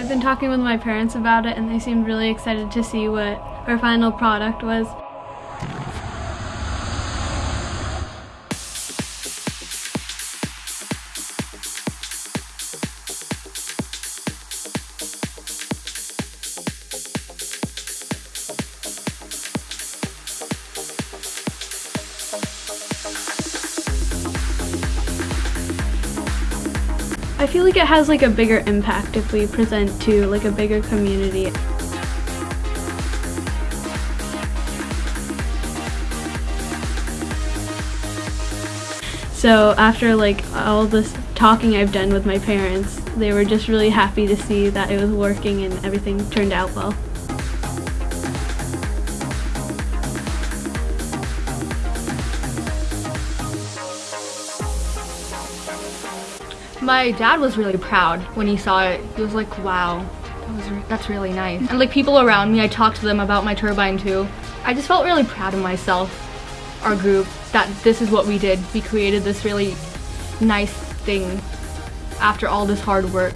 I've been talking with my parents about it and they seemed really excited to see what our final product was. I feel like it has like a bigger impact if we present to like a bigger community. So after like all this talking I've done with my parents, they were just really happy to see that it was working and everything turned out well. My dad was really proud when he saw it. He was like, wow, that was re that's really nice. And like people around me, I talked to them about my turbine too. I just felt really proud of myself, our group, that this is what we did. We created this really nice thing after all this hard work.